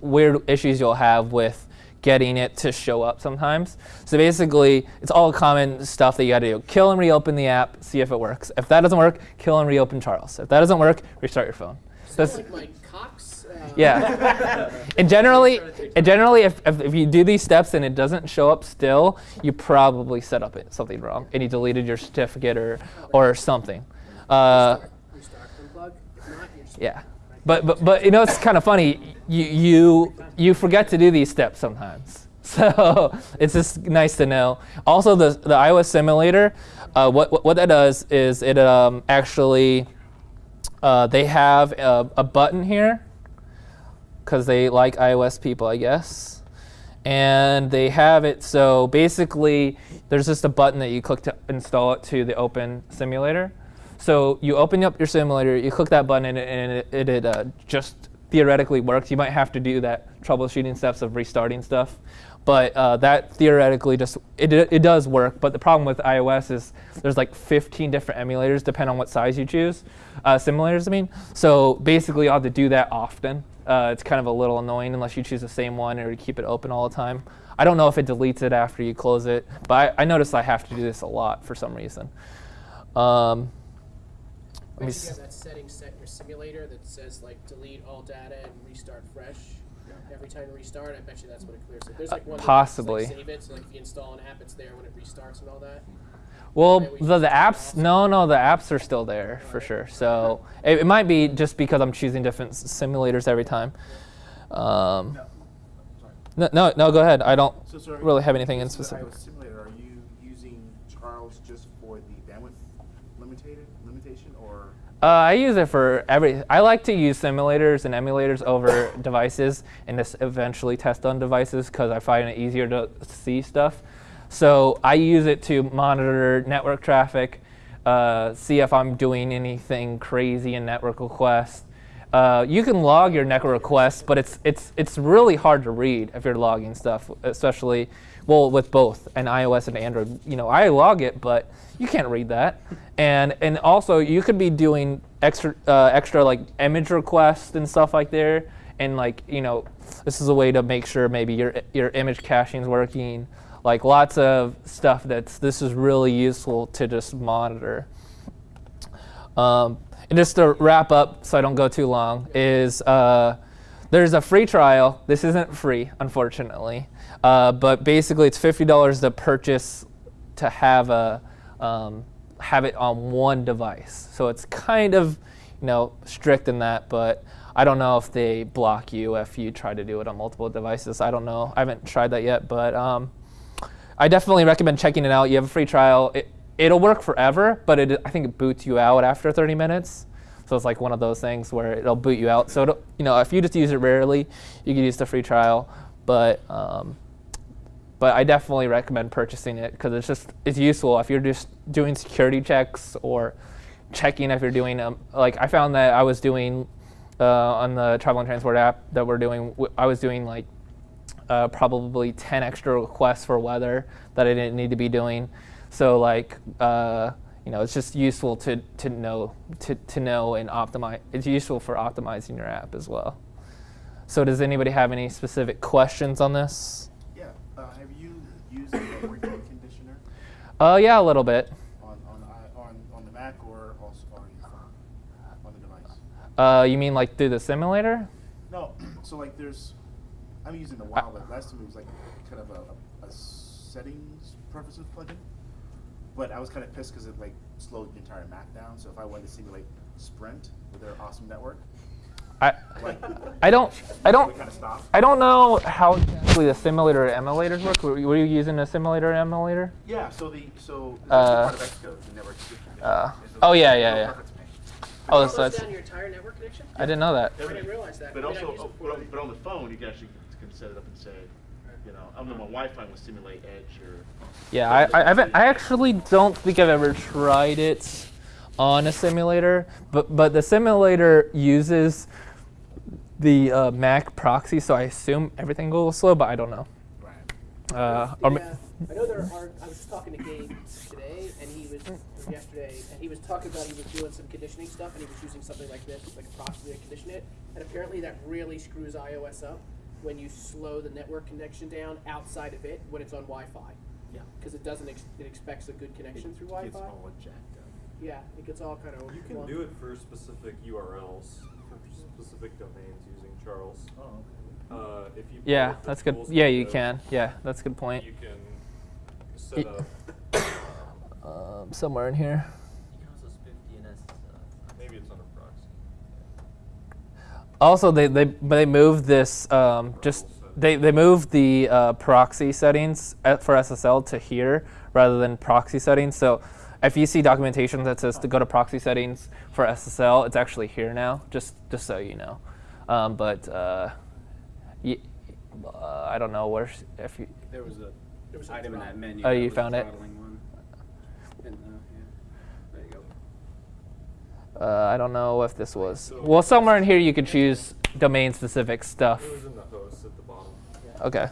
weird issues you'll have with getting it to show up sometimes. So basically, it's all common stuff that you got to do. Kill and reopen the app, see if it works. If that doesn't work, kill and reopen Charles. If that doesn't work, restart your phone. That's, like Cox. Uh, yeah. and generally, and generally, if, if, if you do these steps and it doesn't show up still, you probably set up it, something wrong and you deleted your certificate or or something. Uh, Restart, unplug. If not, you're just yeah. But, but, but you know, it's kind of funny. You, you, you forget to do these steps sometimes. So it's just nice to know. Also, the, the iOS simulator, uh, what, what, that does is it um, actually Uh, they have a, a button here because they like iOS people, I guess. And they have it so basically there's just a button that you click to install it to the open simulator. So you open up your simulator, you click that button, and it, it, it, uh, just theoretically works. You might have to do that troubleshooting steps of restarting stuff, but uh, that theoretically just it, it does work. But the problem with iOS is there's like 15 different emulators depending on what size you choose, uh, simulators I mean. So basically, you have to do that often. Uh, it's kind of a little annoying unless you choose the same one or you keep it open all the time. I don't know if it deletes it after you close it, but I, I noticed I have to do this a lot for some reason. Um, let me you have that setting set in your simulator that says like delete all data and restart fresh every time you restart. I bet you that's what it clears it. There's like one that just, possibly. like, save it, so like if you install an app, it's there when it restarts and all that. Well, the, the apps, no, no, the apps are still there for sure. So it, it might be just because I'm choosing different simulators every time. Um, no, no, no, go ahead. I don't So, sorry, really have anything in this is the specific. iOS simulator, are you using Charles just for the bandwidth limited limitation, or Uh, I use it for every. I like to use simulators and emulators over devices, and just eventually test on devices because I find it easier to see stuff. So I use it to monitor network traffic, uh, see if I'm doing anything crazy in network requests. Uh, you can log your network requests, but it's it's it's really hard to read if you're logging stuff, especially well with both an iOS and Android. You know, I log it, but you can't read that. And and also you could be doing extra uh, extra like image requests and stuff like there. And like you know, this is a way to make sure maybe your your image caching is working. Like lots of stuff that's this is really useful to just monitor. Um, and just to wrap up, so I don't go too long, is uh, there's a free trial. This isn't free, unfortunately, uh, but basically it's fifty dollars to purchase to have a um, have it on one device. So it's kind of you know strict in that, but I don't know if they block you if you try to do it on multiple devices. I don't know. I haven't tried that yet, but um, I definitely recommend checking it out. You have a free trial. It, it'll work forever, but it, I think it boots you out after 30 minutes. So it's like one of those things where it'll boot you out. So you know, if you just use it rarely, you can use the free trial. But um, but I definitely recommend purchasing it because it's just it's useful if you're just doing security checks or checking if you're doing um, like I found that I was doing uh, on the travel and transport app that we're doing. I was doing like uh, probably 10 extra requests for weather that I didn't need to be doing. So like, uh, you know, it's just useful to, to know to, to know and optimize. It's useful for optimizing your app as well. So does anybody have any specific questions on this? Yeah, have you used the network conditioner Uh, yeah, a little bit. on on the on on the Mac or also on phone, on the device? Uh, you mean like through the simulator? No, so like there's, I'm using the WoW, but last time it was like kind of a, a settings purposes plugin. But I was kind of pissed because it like slowed the entire Mac down. So if I wanted to simulate Sprint with their awesome network, I, I don't, I don't, it kind of stopped. I don't know how exactly the simulator emulators work. Were, were you using a simulator emulator? Yeah, so the so it's Uh, part of Xcode, the network uh, oh, yeah, yeah, yeah. Oh, It so that's, down your entire network connection. I didn't know that. I didn't realize that. But I mean, I've also, oh, but, on, but on the phone, you can actually can set it up and say, you know, I don't know, my Wi-Fi will simulate Edge or. Yeah, I, I, haven't, I actually don't think I've ever tried it on a simulator, but but the simulator uses the uh, Mac proxy, so I assume everything goes slow, but I don't know. Right. Uh, or, ma- Yeah, I know there are. I was just talking to Gabe today, and he was yesterday, and he was talking about he was doing some conditioning stuff, and he was using something like this, like a proxy to condition it, and apparently that really screws iOS up when you slow the network connection down outside of it when it's on Wi-Fi. Yeah. Because it doesn't. Ex- it expects a good connection through It's Wi-Fi. all jacked up. Yeah, it gets all kind of. You can do it for specific URLs, for specific domains using Charles. Oh, Uh, if you. yeah, pull up that's good. Yeah, you can. Yeah, that's a good point. You can set up, Um, somewhere in here. You can also spoof DNS. Uh, maybe it's under proxy. Also, they they they moved this um, just they they moved the uh, proxy settings for SSL to here rather than proxy settings. So if you see documentation that says to go to proxy settings for SSL, it's actually here now. Just just so you know. Um, but uh, y- uh, I don't know where if you. There was a There was a item in that menu. Oh, that you was found it? And, uh, yeah. You. Uh, I don't know if this was. Well, somewhere in here you could choose domain-specific stuff. It was in the host at the bottom. Okay.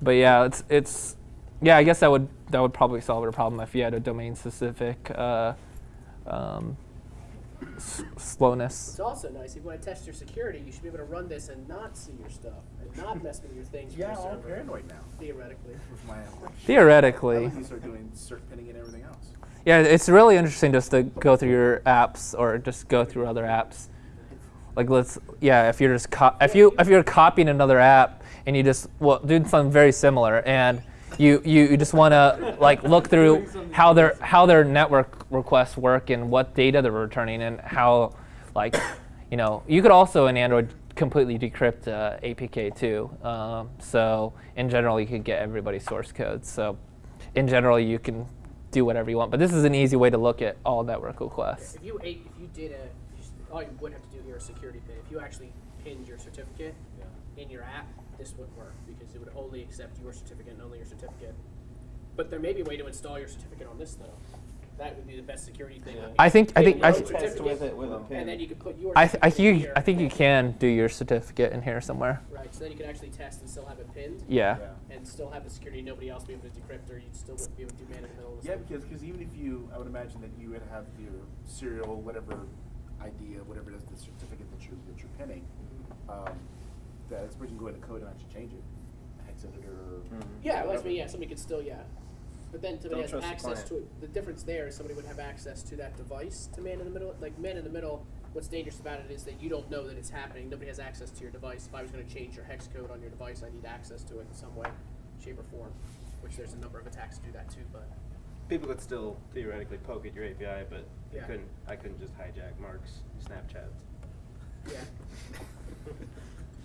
But yeah, it's it's yeah. I guess that would that would probably solve your problem if you had a domain-specific uh, um, s- slowness. It's also nice if you want to test your security, you should be able to run this and not see your stuff and not mess with your things. from Yeah, your I'm paranoid now. Theoretically. Theoretically. I like start doing cert pinning and everything else. Yeah, it's really interesting just to go through your apps or just go through other apps. Like let's yeah, if you're just co- if you if you're copying another app and you just well doing something very similar and you you, you just want to like look through how their how their network requests work and what data they're returning and how like you know you could also in Android completely decrypt uh, APK too. Um, so in general you could get everybody's source code. So in general you can do whatever you want. But this is an easy way to look at all network requests. If you ate, if you did a, all you would have to do here is security pin. If you actually pinned your certificate in your app, this would work because it would only accept your certificate and only your certificate. But there may be a way to install your certificate on this though. That would be the best security thing. Yeah. I think- I think- I th- Test with it with a pin. And then you could put your. I, th- I certificate think here. I think you can do your certificate in here somewhere. Right, so then you can actually test and still have it pinned. Yeah. And still have the security nobody else be able to decrypt, or you still wouldn't be able to do man in the middle. Yeah, because because even if you, I would imagine that you would have your serial, whatever idea, whatever it is, the certificate that you're that you're pinning, um, that it's where you can go into code and actually change it, hex editor. Or Yeah, well, that's whatever. me. Yeah, somebody could still yeah. But then somebody Don't has trust the access to it. The difference there is somebody would have access to that device to man in the middle. Like man in the middle, what's dangerous about it is that you don't know that it's happening. Nobody has access to your device. If I was going to change your hex code on your device, I need access to it in some way, shape, or form. Which there's a number of attacks to do that too. But People could still theoretically poke at your API, but you Yeah. couldn't. I couldn't just hijack Mark's Snapchat. yeah,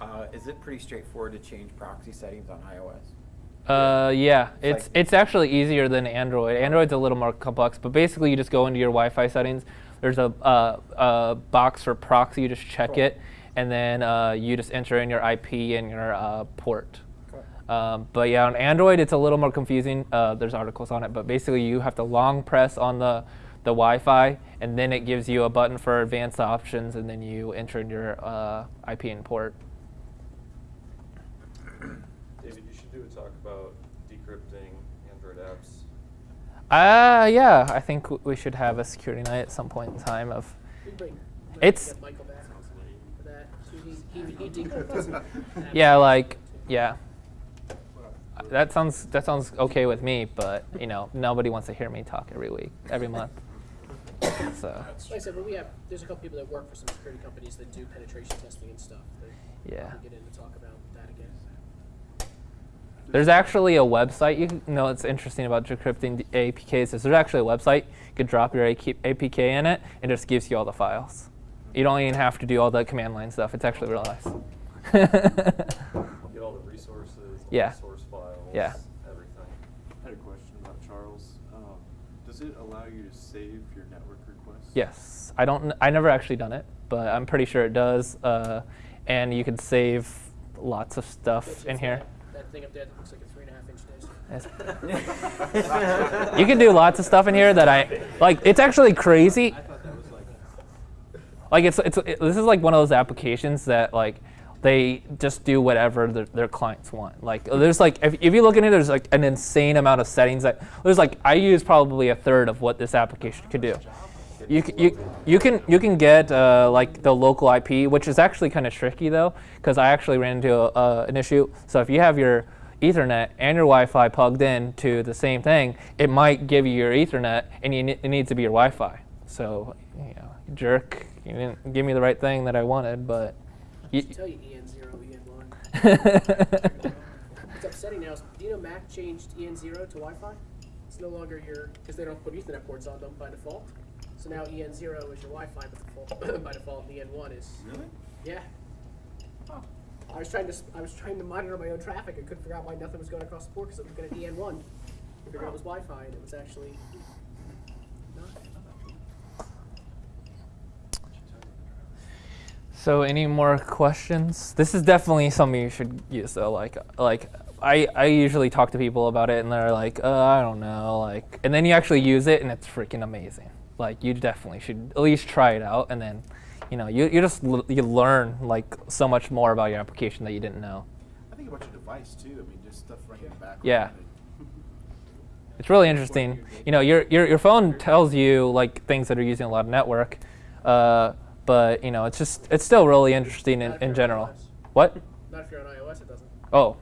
Uh, is it pretty straightforward to change proxy settings on iOS? Uh, yeah, It's it's actually easier than Android. Android's a little more complex, but basically you just go into your Wi-Fi settings. There's a, uh, a box for proxy. You just check Cool. it, and then uh, you just enter in your IP and your uh, port. Um, but yeah, on Android it's a little more confusing. Uh, there's articles on it, but basically you have to long press on the the Wi-Fi, and then it gives you a button for advanced options, and then you enter in your uh, IP and port. David, you should do a talk about decrypting Android apps. Uh, yeah, I think we should have a security night at some point in time of. we can bring. we It's-. Yeah, like yeah. That sounds that sounds okay with me, but you know nobody wants to hear me talk every week, every month. So Like I said, but we have there's a couple people that work for some security companies that do penetration testing and stuff. That Yeah. get in to talk about. There's actually a website. You know what's interesting about decrypting d- APKs is there's actually a website. You could drop your APK in it, and it just gives you all the files. You don't even have to do all the command line stuff. It's actually real nice. Get all the resources, all Yeah. the source files, Yeah. everything. I had a question about Charles. Um, does it allow you to save your network requests? Yes, I don't. I never actually done it, but I'm pretty sure it does. Uh, and you can save lots of stuff in is here. That, thing up there that looks like a three and a half inch disc. You can do lots of stuff in here that I like. It's actually crazy. Like it's it's it, this is like one of those applications that like they just do whatever their, their clients want. Like there's like if, if you look in it, there's like an insane amount of settings that there's like I use probably a third of what this application could do. You, you, you can you can get uh, like the local IP, which is actually kind of tricky though, because I actually ran into a, uh, an issue. So if you have your Ethernet and your Wi-Fi plugged in to the same thing, it might give you your Ethernet, and you it needs to be your Wi-Fi. So you know, jerk, you didn't give me the right thing that I wanted, but Just tell you EN zero, EN one. What's upsetting now is, do you know Mac changed EN zero to Wi-Fi? It's no longer your because they don't put Ethernet ports on them by default. So now EN zero is your Wi-Fi, but default, by default and EN one is. Really? Yeah. Oh. I was trying to I was trying to monitor my own traffic. I couldn't figure out why nothing was going across the port because it was going to EN one. I figured out it was Wi-Fi, and it was actually. So any more questions? This is definitely something you should use though. Like like I, I usually talk to people about it and they're like, uh, I don't know, like and then you actually use it and it's freaking amazing. Like you definitely should at least try it out and then you know, you, you just l- you learn like so much more about your application that you didn't know. I think about your device too. I mean, just stuff running in the background. Yeah. It's really interesting. You know, your, your, your phone tells you like things that are using a lot of network, uh, but you know, it's just it's still really interesting in, Not if in general. iOS. What? Not if you're on iOS, it doesn't. Oh,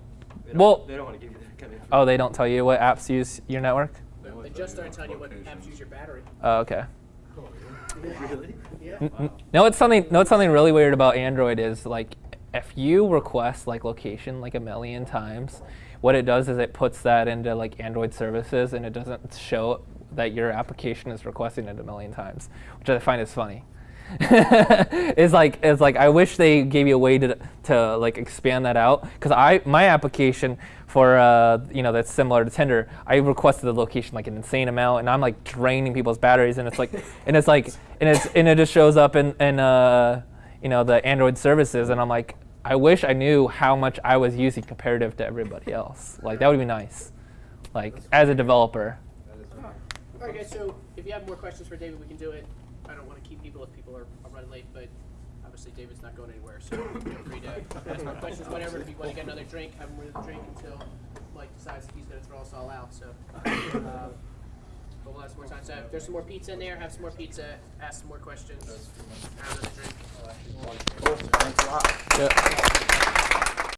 They well. they don't wanna give you that kind of Oh, they don't tell you what apps use your network. They just started telling you what apps use your battery. Oh, okay. Really? Yeah. N- n- No, it's something. No, it's something really weird about Android is like if you request like location like a million times, what it does is it puts that into like Android services and it doesn't show that your application is requesting it a million times, which I find is funny. it's like it's like I wish they gave you a way to to like expand that out because I my application for uh, you know that's similar to Tinder I requested the location like an insane amount and I'm like draining people's batteries and it's like and it's like and it's and it just shows up in in uh, you know the Android services and I'm like I wish I knew how much I was using comparative to everybody else like that would be nice like as a developer All right, guys. So if you have more questions for David, we can do it. I don't want to keep people if people are, are running late, but obviously David's not going anywhere, so feel free to ask more questions. Whatever. If you want to get another drink, with a drink until Mike decides he's going to throw us all out. So. Um, but we'll have some more time. So if there's some more pizza in there, have some more pizza, ask some more questions, have another drink. Cool. Thanks a lot. Yeah.